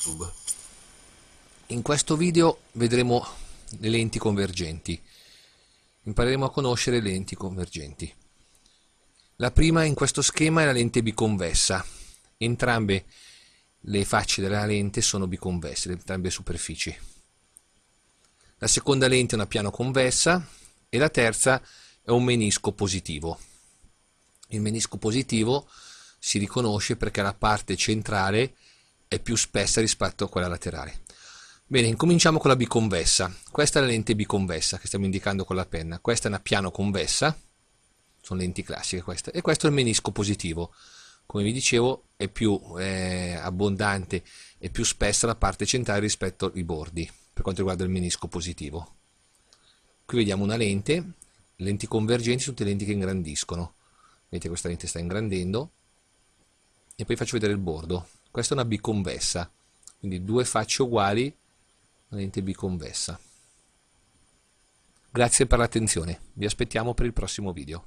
YouTube. In questo video vedremo le lenti convergenti. Impareremo a conoscere le lenti convergenti. La prima in questo schema è la lente biconvessa. Entrambe le facce della lente sono biconvesse, entrambe le superfici. La seconda lente è una piano convessa e la terza è un menisco positivo. Il menisco positivo si riconosce perché la parte centrale è più spessa rispetto a quella laterale. Bene, incominciamo con la biconvessa. Questa è la lente biconvessa che stiamo indicando con la penna. Questa è una piano convessa, sono lenti classiche queste, e questo è il menisco positivo. Come vi dicevo è più eh, abbondante e più spessa la parte centrale rispetto ai bordi, per quanto riguarda il menisco positivo. Qui vediamo una lente, lenti convergenti tutte lenti che ingrandiscono. Vedete questa lente sta ingrandendo, e poi faccio vedere il bordo questa è una biconvessa quindi due facce uguali una lente biconvessa. Grazie per l'attenzione vi aspettiamo per il prossimo video